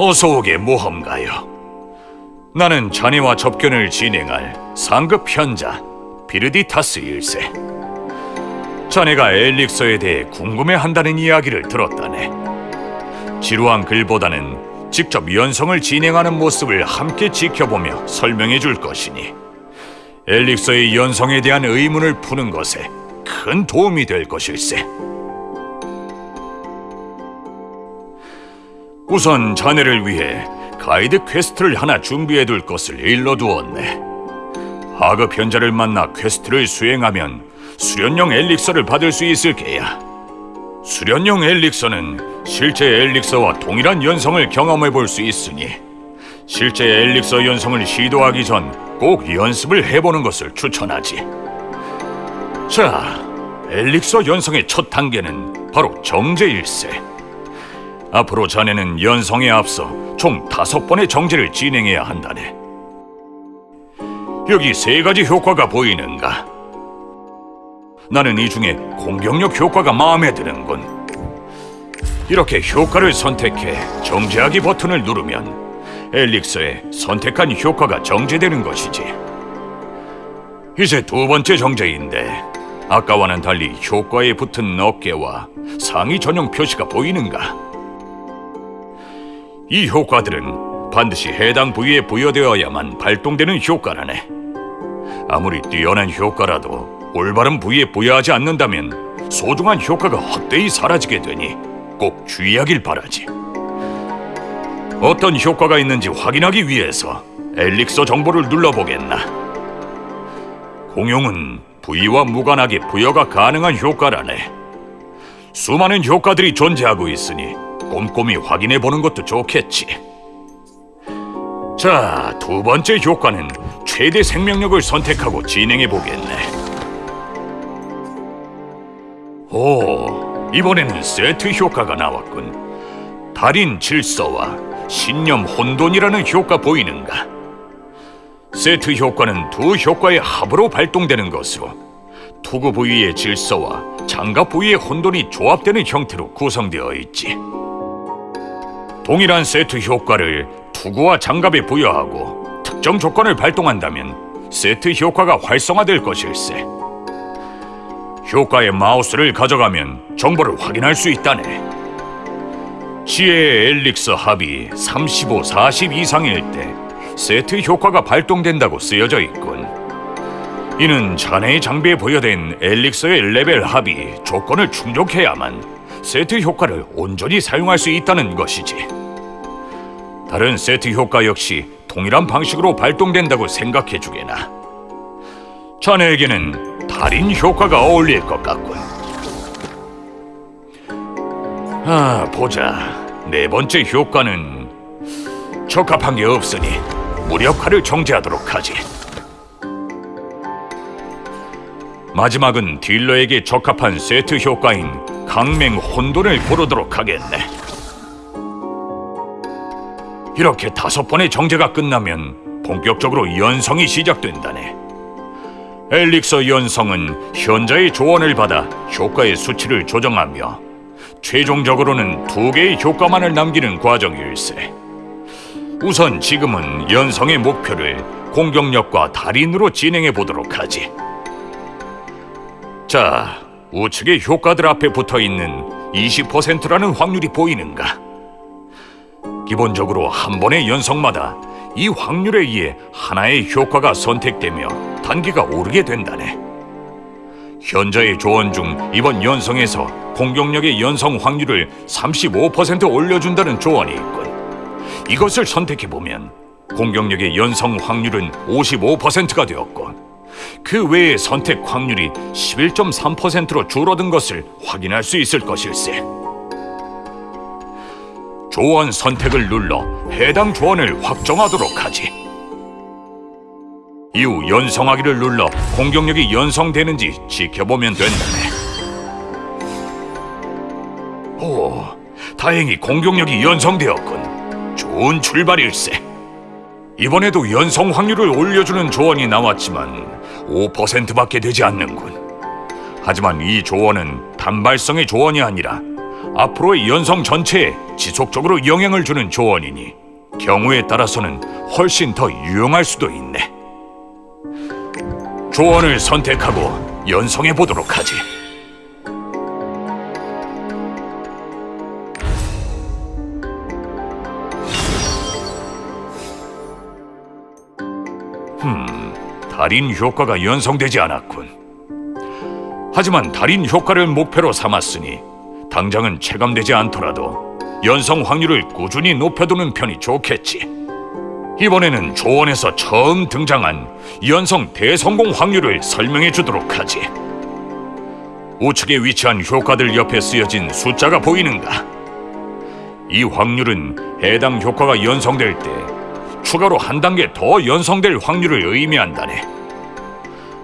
어서 오게 모험가요. 나는 자네와 접견을 진행할 상급 현자 비르디타스 일세. 자네가 엘릭서에 대해 궁금해한다는 이야기를 들었다네. 지루한 글보다는 직접 연성을 진행하는 모습을 함께 지켜보며 설명해 줄 것이니 엘릭서의 연성에 대한 의문을 푸는 것에 큰 도움이 될 것일세. 우선 자네를 위해 가이드 퀘스트를 하나 준비해 둘 것을 일러두었네. 하급 현자를 만나 퀘스트를 수행하면 수련용 엘릭서를 받을 수 있을 게야. 수련용 엘릭서는 실제 엘릭서와 동일한 연성을 경험해 볼 수 있으니 실제 엘릭서 연성을 시도하기 전 꼭 연습을 해보는 것을 추천하지. 자, 엘릭서 연성의 첫 단계는 바로 정제일세. 앞으로 자네는 연성에 앞서 총 다섯 번의 정제를 진행해야 한다네. 여기 세 가지 효과가 보이는가? 나는 이 중에 공격력 효과가 마음에 드는군. 이렇게 효과를 선택해 정제하기 버튼을 누르면 엘릭서에 선택한 효과가 정제되는 것이지. 이제 두 번째 정제인데 아까와는 달리 효과에 붙은 어깨와 상의 전용 표시가 보이는가? 이 효과들은 반드시 해당 부위에 부여되어야만 발동되는 효과라네. 아무리 뛰어난 효과라도 올바른 부위에 부여하지 않는다면 소중한 효과가 헛되이 사라지게 되니 꼭 주의하길 바라지. 어떤 효과가 있는지 확인하기 위해서 엘릭서 정보를 눌러보겠나. 공용은 부위와 무관하게 부여가 가능한 효과라네. 수많은 효과들이 존재하고 있으니 꼼꼼히 확인해 보는 것도 좋겠지. 자, 두 번째 효과는 최대 생명력을 선택하고 진행해 보겠네. 오, 이번에는 세트 효과가 나왔군. 달인 질서와 신념 혼돈이라는 효과 보이는가? 세트 효과는 두 효과의 합으로 발동되는 것으로 투구 부위의 질서와 장갑 부위의 혼돈이 조합되는 형태로 구성되어 있지. 동일한 세트 효과를 투구와 장갑에 부여하고 특정 조건을 발동한다면 세트 효과가 활성화될 것일세. 효과의 마우스를 가져가면 정보를 확인할 수 있다네. 지혜의 엘릭서 합이 35, 40 이상일 때 세트 효과가 발동된다고 쓰여져 있군. 이는 자네의 장비에 부여된 엘릭서의 레벨 합이 조건을 충족해야만 세트 효과를 온전히 사용할 수 있다는 것이지. 다른 세트 효과 역시 동일한 방식으로 발동된다고 생각해 주게나. 자네에게는 달인 효과가 어울릴 것 같군. 아, 보자. 네 번째 효과는 적합한 게 없으니 무력화를 정제하도록 하지. 마지막은 딜러에게 적합한 세트 효과인 강맹 혼돈을 고르도록 하겠네. 이렇게 다섯 번의 정제가 끝나면 본격적으로 연성이 시작된다네. 엘릭서 연성은 현자의 조언을 받아 효과의 수치를 조정하며 최종적으로는 두 개의 효과만을 남기는 과정일세. 우선 지금은 연성의 목표를 공격력과 달인으로 진행해 보도록 하지. 자, 우측의 효과들 앞에 붙어 있는 20%라는 확률이 보이는가? 기본적으로 한 번의 연성마다 이 확률에 의해 하나의 효과가 선택되며 단계가 오르게 된다네. 현자의 조언 중 이번 연성에서 공격력의 연성 확률을 35% 올려준다는 조언이 있군. 이것을 선택해보면 공격력의 연성 확률은 55%가 되었고 그 외의 선택 확률이 11.3%로 줄어든 것을 확인할 수 있을 것일세. 조언 선택을 눌러 해당 조언을 확정하도록 하지. 이후 연성하기를 눌러 공격력이 연성되는지 지켜보면 된다네. 오, 다행히 공격력이 연성되었군. 좋은 출발일세. 이번에도 연성 확률을 올려주는 조언이 나왔지만 5%밖에 되지 않는군. 하지만 이 조언은 단발성의 조언이 아니라 앞으로의 연성 전체에 지속적으로 영향을 주는 조언이니 경우에 따라서는 훨씬 더 유용할 수도 있네. 조언을 선택하고 연성해 보도록 하지. 달인 효과가 연성되지 않았군. 하지만 달인 효과를 목표로 삼았으니 당장은 체감되지 않더라도 연성 확률을 꾸준히 높여두는 편이 좋겠지. 이번에는 조언에서 처음 등장한 연성 대성공 확률을 설명해 주도록 하지. 우측에 위치한 효과들 옆에 쓰여진 숫자가 보이는가? 이 확률은 해당 효과가 연성될 때 추가로 한 단계 더 연성될 확률을 의미한다네.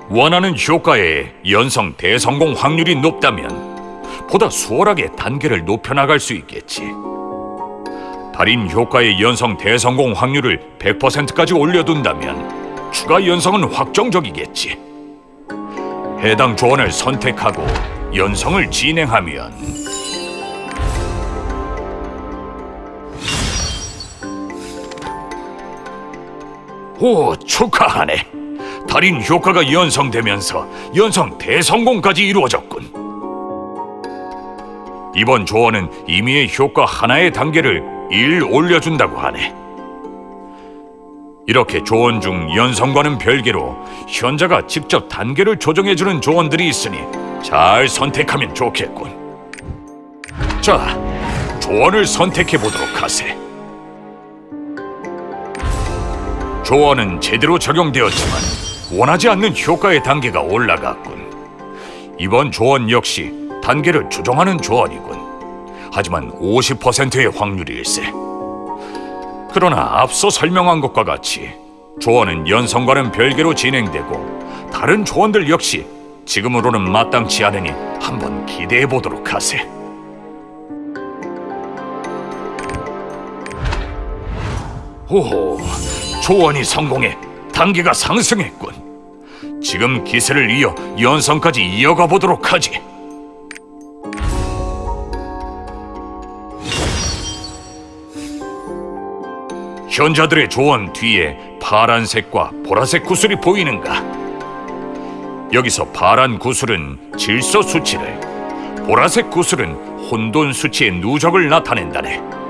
원하는 효과의 연성 대성공 확률이 높다면 보다 수월하게 단계를 높여나갈 수 있겠지. 달인 효과의 연성 대성공 확률을 100%까지 올려둔다면 추가 연성은 확정적이겠지. 해당 조언을 선택하고 연성을 진행하면 오, 축하하네. 달인 효과가 연성되면서 연성 대성공까지 이루어졌군. 이번 조언은 임의의 효과 하나의 단계를 1 올려준다고 하네. 이렇게 조언 중 연성과는 별개로 현자가 직접 단계를 조정해주는 조언들이 있으니 잘 선택하면 좋겠군. 자, 조언을 선택해 보도록 하세. 조언은 제대로 적용되었지만 원하지 않는 효과의 단계가 올라갔군. 이번 조언 역시 단계를 조정하는 조언이군. 하지만 50%의 확률일세. 그러나 앞서 설명한 것과 같이 조언은 연성과는 별개로 진행되고 다른 조언들 역시 지금으로는 마땅치 않으니 한번 기대해 보도록 하세. 오, 조언이 성공해 단계가 상승했군. 지금 기세를 이어 연성까지 이어가 보도록 하지. 현자들의 조언 뒤에 파란색과 보라색 구슬이 보이는가? 여기서 파란 구슬은 질서 수치를, 보라색 구슬은 혼돈 수치의 누적을 나타낸다네.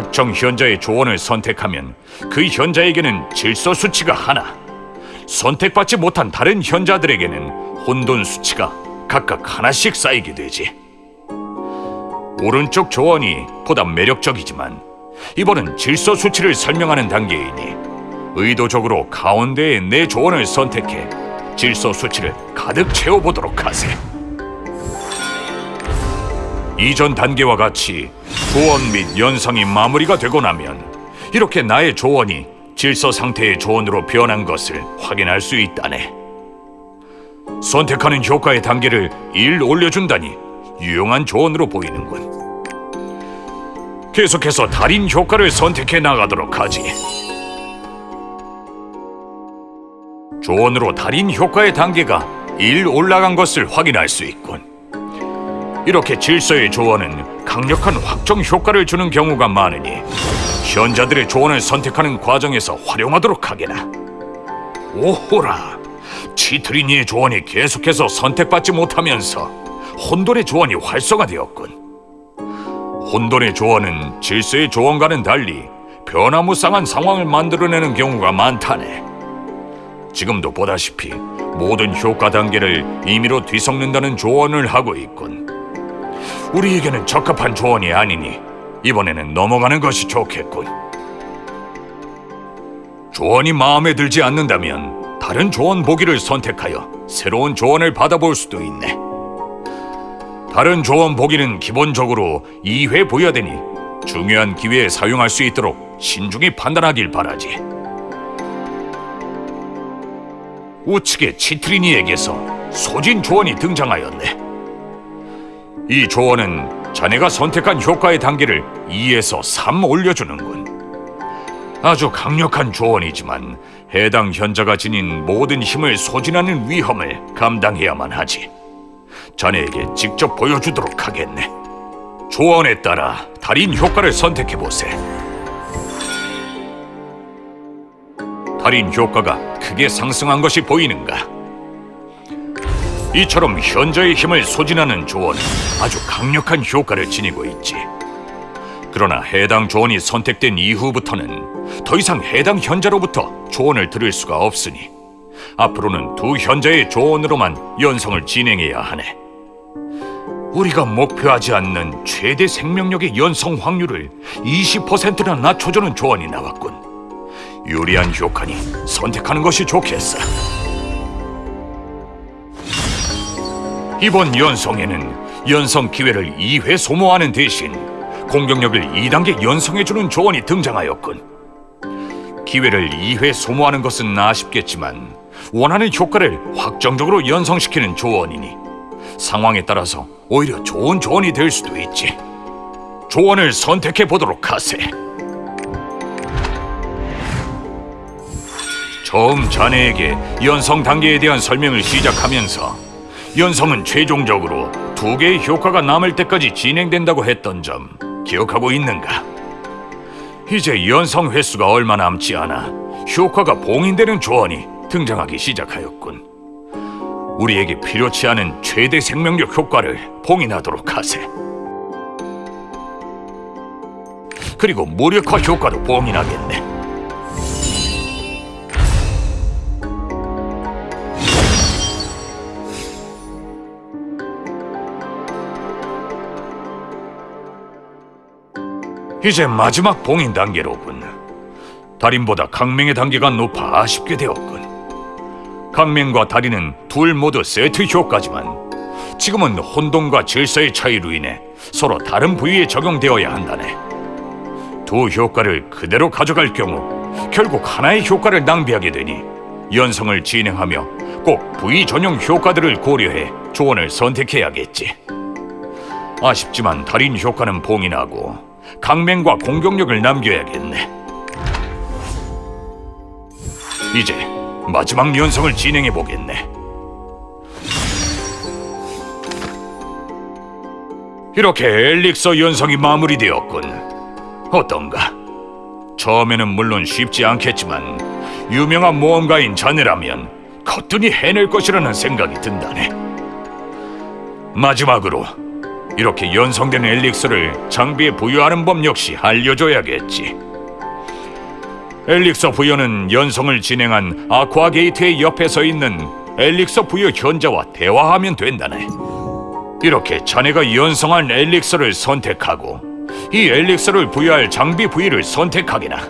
특정 현자의 조언을 선택하면 그 현자에게는 질서 수치가 하나, 선택받지 못한 다른 현자들에게는 혼돈 수치가 각각 하나씩 쌓이게 되지. 오른쪽 조언이 보다 매력적이지만 이번은 질서 수치를 설명하는 단계이니 의도적으로 가운데에 내 조언을 선택해 질서 수치를 가득 채워보도록 하세. 이전 단계와 같이 조언 및 연상이 마무리가 되고 나면 이렇게 나의 조언이 질서 상태의 조언으로 변한 것을 확인할 수 있다네. 선택하는 효과의 단계를 1 올려준다니 유용한 조언으로 보이는군. 계속해서 달인 효과를 선택해 나가도록 하지. 조언으로 달인 효과의 단계가 1 올라간 것을 확인할 수 있군. 이렇게 질서의 조언은 강력한 확정 효과를 주는 경우가 많으니 현자들의 조언을 선택하는 과정에서 활용하도록 하게나. 오호라, 치트리니의 조언이 계속해서 선택받지 못하면서 혼돈의 조언이 활성화되었군. 혼돈의 조언은 질서의 조언과는 달리 변화무쌍한 상황을 만들어내는 경우가 많다네. 지금도 보다시피 모든 효과 단계를 임의로 뒤섞는다는 조언을 하고 있군. 우리에게는 적합한 조언이 아니니 이번에는 넘어가는 것이 좋겠군. 조언이 마음에 들지 않는다면 다른 조언 보기를 선택하여 새로운 조언을 받아볼 수도 있네. 다른 조언 보기는 기본적으로 2회 부여되니 중요한 기회에 사용할 수 있도록 신중히 판단하길 바라지. 우측의 치트리니에게서 소진 조언이 등장하였네. 이 조언은 자네가 선택한 효과의 단계를 2에서 3 올려주는군. 아주 강력한 조언이지만 해당 현자가 지닌 모든 힘을 소진하는 위험을 감당해야만 하지. 자네에게 직접 보여주도록 하겠네. 조언에 따라 달인 효과를 선택해 보세. 달인 효과가 크게 상승한 것이 보이는가? 이처럼 현저의 힘을 소진하는 조언은 아주 강력한 효과를 지니고 있지. 그러나 해당 조언이 선택된 이후부터는 더 이상 해당 현자로부터 조언을 들을 수가 없으니 앞으로는 두 현자의 조언으로만 연성을 진행해야 하네. 우리가 목표하지 않는 최대 생명력의 연성 확률을 20%나 낮춰주는 조언이 나왔군. 유리한 효과니 선택하는 것이 좋겠어. 이번 연성에는 연성 기회를 2회 소모하는 대신 공격력을 2단계 연성해주는 조언이 등장하였군. 기회를 2회 소모하는 것은 아쉽겠지만 원하는 효과를 확정적으로 연성시키는 조언이니 상황에 따라서 오히려 좋은 조언이 될 수도 있지. 조언을 선택해 보도록 하세. 처음 자네에게 연성 단계에 대한 설명을 시작하면서 연성은 최종적으로 두 개의 효과가 남을 때까지 진행된다고 했던 점 기억하고 있는가? 이제 연성 횟수가 얼마 남지 않아 효과가 봉인되는 조언이 등장하기 시작하였군. 우리에게 필요치 않은 최대 생명력 효과를 봉인하도록 하세. 그리고 무력화 효과도 봉인하겠네. 이제 마지막 봉인 단계로군. 달인보다 강맹의 단계가 높아 아쉽게 되었군. 강맹과 달인은 둘 모두 세트 효과지만 지금은 혼돈과 질서의 차이로 인해 서로 다른 부위에 적용되어야 한다네. 두 효과를 그대로 가져갈 경우 결국 하나의 효과를 낭비하게 되니 연성을 진행하며 꼭 부위 전용 효과들을 고려해 조언을 선택해야겠지. 아쉽지만 달인 효과는 봉인하고 강맹과 공격력을 남겨야겠네. 이제 마지막 연성을 진행해 보겠네. 이렇게 엘릭서 연성이 마무리되었군. 어떤가? 처음에는 물론 쉽지 않겠지만 유명한 모험가인 자네라면 거뜬히 해낼 것이라는 생각이 든다네. 마지막으로 이렇게 연성된 엘릭서를 장비에 부여하는 법 역시 알려줘야겠지. 엘릭서 부여는 연성을 진행한 아쿠아 게이트의 옆에 서 있는 엘릭서 부여 현자와 대화하면 된다네. 이렇게 자네가 연성한 엘릭서를 선택하고 이 엘릭서를 부여할 장비 부위를 선택하기나.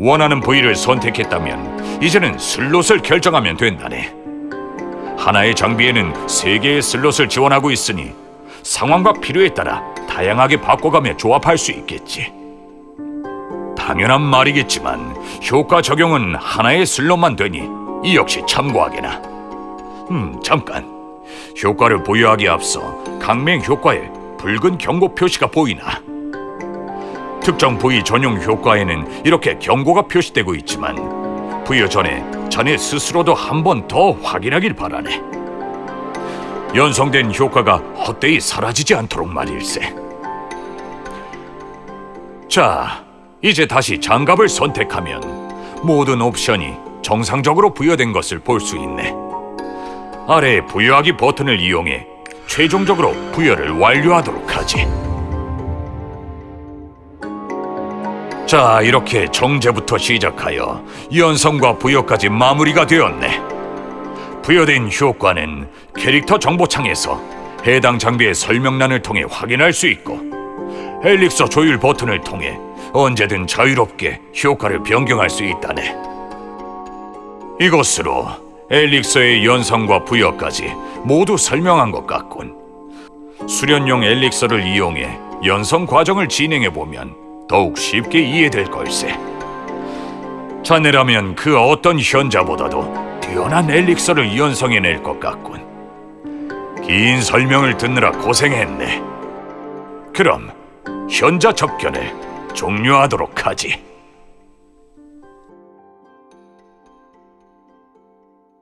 원하는 부위를 선택했다면 이제는 슬롯을 결정하면 된다네. 하나의 장비에는 세 개의 슬롯을 지원하고 있으니 상황과 필요에 따라 다양하게 바꿔가며 조합할 수 있겠지. 당연한 말이겠지만 효과 적용은 하나의 슬롯만 되니 이 역시 참고하게나. 음, 잠깐. 효과를 보유하기에 앞서 강맹 효과에 붉은 경고 표시가 보이나? 특정 부위 전용 효과에는 이렇게 경고가 표시되고 있지만 부여 전에 자네 스스로도 한 번 더 확인하길 바라네. 연성된 효과가 헛되이 사라지지 않도록 말일세. 자, 이제 다시 장갑을 선택하면 모든 옵션이 정상적으로 부여된 것을 볼 수 있네. 아래 부여하기 버튼을 이용해 최종적으로 부여를 완료하도록 하지. 자, 이렇게 정제부터 시작하여 연성과 부여까지 마무리가 되었네. 부여된 효과는 캐릭터 정보창에서 해당 장비의 설명란을 통해 확인할 수 있고 엘릭서 조율 버튼을 통해 언제든 자유롭게 효과를 변경할 수 있다네. 이것으로 엘릭서의 연성과 부여까지 모두 설명한 것 같군. 수련용 엘릭서를 이용해 연성 과정을 진행해 보면 더욱 쉽게 이해될 걸세. 자네라면 그 어떤 현자보다도 뛰어난 엘릭서를 연성해낼 것 같군. 긴 설명을 듣느라 고생했네. 그럼 현자 접견을 종료하도록 하지.